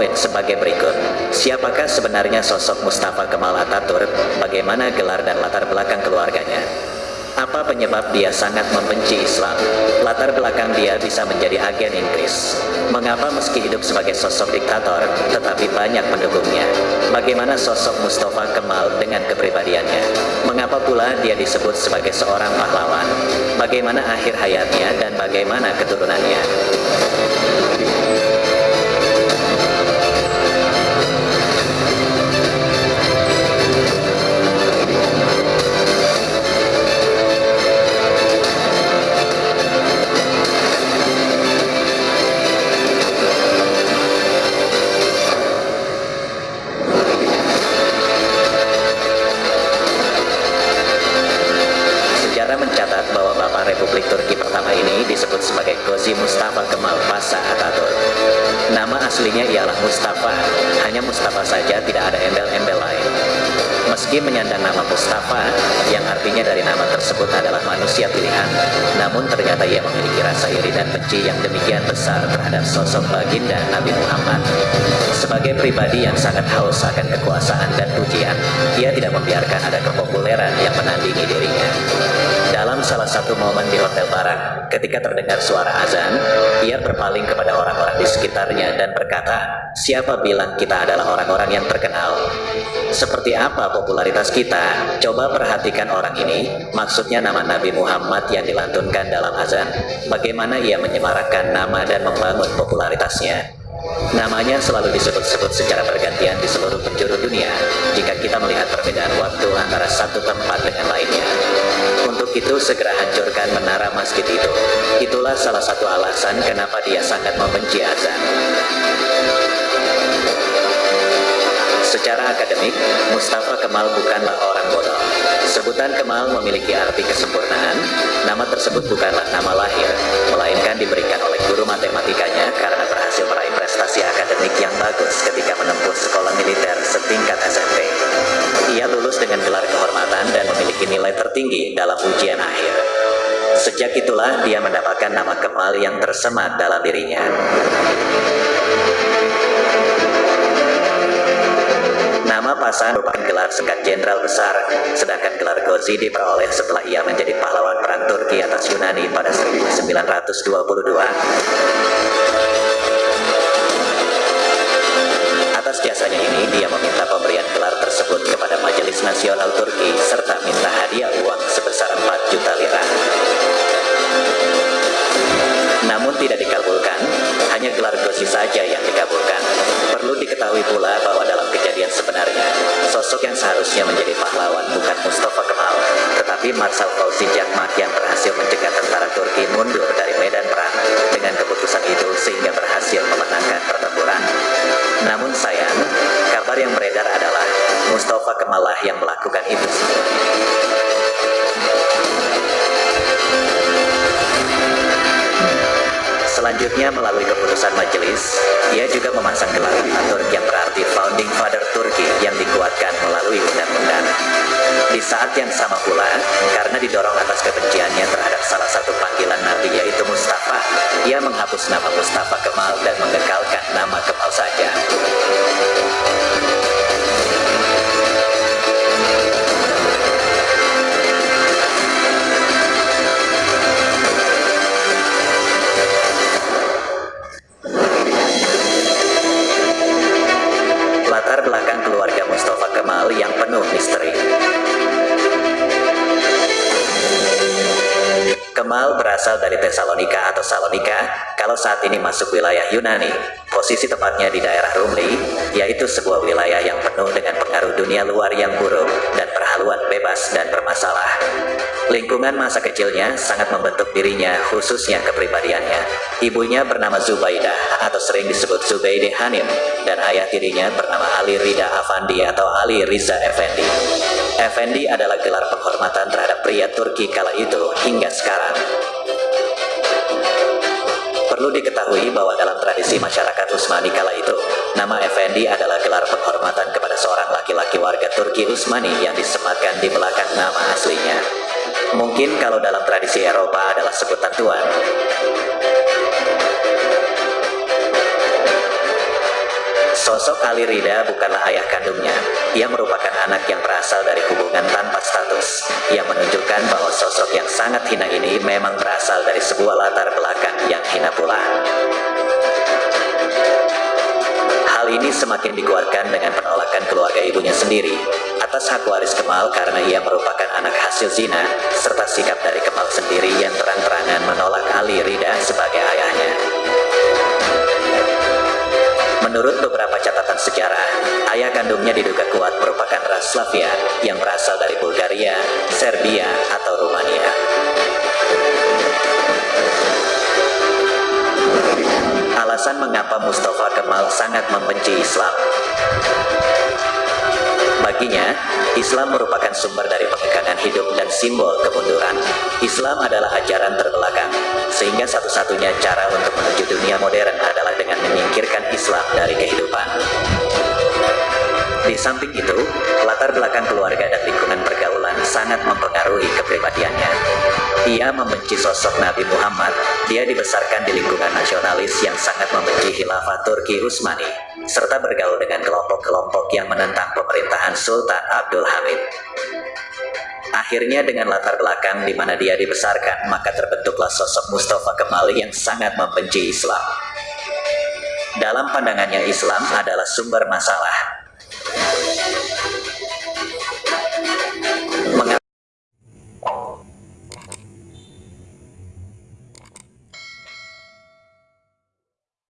poin sebagai berikut. Siapakah sebenarnya sosok Mustafa Kemal Ataturk? Bagaimana gelar dan latar belakang keluarganya? Apa penyebab dia sangat membenci Islam? Latar belakang dia bisa menjadi agen Inggris. Mengapa meski hidup sebagai sosok diktator, tetapi banyak pendukungnya? Bagaimana sosok Mustafa Kemal dengan kepribadiannya? Mengapa pula dia disebut sebagai seorang pahlawan? Bagaimana akhir hayatnya dan bagaimana keturunannya? Mustafa, hanya Mustafa saja tidak ada embel-embel lain. Meski menyandang nama Mustafa, yang artinya dari nama tersebut adalah manusia pilihan, namun ternyata ia memiliki rasa iri dan benci yang demikian besar terhadap sosok baginda Nabi Muhammad. Sebagai pribadi yang sangat haus akan kekuasaan dan pujian, ia tidak membiarkan ada kepopuleran yang menandingi dirinya. Dalam salah satu momen di Hotel Barak, ketika terdengar suara azan, ia berpaling kepada orang-orang di sekitarnya dan berkata, siapa bilang kita adalah orang-orang yang terkenal? Seperti apa popularitas kita? Coba perhatikan orang ini, maksudnya nama Nabi Muhammad yang dilantunkan dalam azan. Bagaimana ia menyemarakkan nama dan membangun popularitasnya? Namanya selalu disebut-sebut secara bergantian di seluruh penjuru dunia jika kita melihat perbedaan waktu antara satu tempat dengan lainnya. Untuk itu segera hancurkan menara masjid itu. Itulah salah satu alasan kenapa dia sangat membenci azan. Secara akademik, Mustafa Kemal bukanlah orang bodoh. Sebutan Kemal memiliki arti kesempurnaan. Nama tersebut bukanlah nama lahir, melainkan diberikan oleh guru matematikanya karena berhasil meraih prestasi akademik yang bagus ketika menempuh sekolah militer setingkat SMP. Ia lulus dengan gelar kehormatan dan memiliki nilai tertinggi dalam ujian akhir. Sejak itulah dia mendapatkan nama Kemal yang tersemat dalam dirinya. Pasan merupakan gelar sekat jenderal besar, sedangkan gelar Gozi diperoleh setelah ia menjadi pahlawan perang Turki atas Yunani pada 1922. Atas jasanya ini, dia meminta pemberian gelar tersebut kepada Majelis Nasional Turki serta minta hadiah uang sebesar 4 juta lira. Namun tidak dikabulkan, hanya gelar Gozi saja yang dikabulkan. Perlu diketahui pula bahwa dalam kejadian sebenarnya, sosok yang seharusnya menjadi pahlawan bukan Mustafa Kemal, tetapi Marsal Fauzi Jakmak yang berhasil mencegah tentara Turki mundur dari medan perang. Dengan keputusan itu sehingga berhasil memenangkan pertempuran. Namun sayang, kabar yang beredar adalah Mustafa Kemal lah yang melakukan itu. Selanjutnya melalui keputusan majelis, ia juga memasang gelar Atatürk yang berarti Founding Father Turki yang dikuatkan melalui undang-undang. Di saat yang sama pula, karena didorong atas kebenciannya terhadap salah satu panggilan Nabi yaitu Mustafa, ia menghapus nama Mustafa Kemal dan mengekalkan nama Kemal saja. Kemal berasal dari Tesalonika atau Salonika, kalau saat ini masuk wilayah Yunani. Posisi tepatnya di daerah Rumli, yaitu sebuah wilayah yang penuh dengan pengaruh dunia luar yang buruk dan perhaluan bebas dan bermasalah. Lingkungan masa kecilnya sangat membentuk dirinya, khususnya kepribadiannya. Ibunya bernama Zubaidah atau sering disebut Zubaide Hanim, dan ayah tirinya bernama Ali Rida Afandi atau Ali Riza Effendi. Effendi adalah gelar penghormatan terhadap pria Turki kala itu hingga sekarang. Perlu diketahui bahwa dalam tradisi masyarakat Utsmani kala itu, nama Effendi adalah gelar penghormatan kepada seorang laki-laki warga Turki Utsmani yang disematkan di belakang nama aslinya. Mungkin kalau dalam tradisi Eropa adalah sebutan tuan. Sosok Ali Rida bukanlah ayah kandungnya. Ia merupakan anak yang berasal dari hubungan tanpa status, yang menunjukkan bahwa sosok yang sangat hina ini memang berasal dari sebuah latar belakang yang hina pula. Hal ini semakin dikuatkan dengan penolakan keluarga ibunya sendiri atas hak waris Kemal karena ia merupakan anak hasil zina, serta sikap dari Kemal sendiri yang terang-terangan menolak Ali Rida sebagai ayahnya. Menurut beberapa catatan sejarah, ayah kandungnya diduga kuat merupakan ras Slavia yang berasal dari Bulgaria, Serbia, atau Rumania. Alasan mengapa Mustafa Kemal sangat membenci Islam Baginya, Islam merupakan sumber dari pegangan hidup dan simbol kemunduran. Islam adalah ajaran terbelakang, sehingga satu-satunya cara untuk menuju dunia modern adalah menyingkirkan Islam dari kehidupan. Di samping itu, latar belakang keluarga dan lingkungan pergaulan sangat mempengaruhi kepribadiannya. Ia membenci sosok Nabi Muhammad, dia dibesarkan di lingkungan nasionalis yang sangat membenci khilafah Turki Utsmani, serta bergaul dengan kelompok-kelompok yang menentang pemerintahan Sultan Abdul Hamid. Akhirnya dengan latar belakang di mana dia dibesarkan, maka terbentuklah sosok Mustafa Kemal yang sangat membenci Islam. Dalam pandangannya Islam adalah sumber masalah.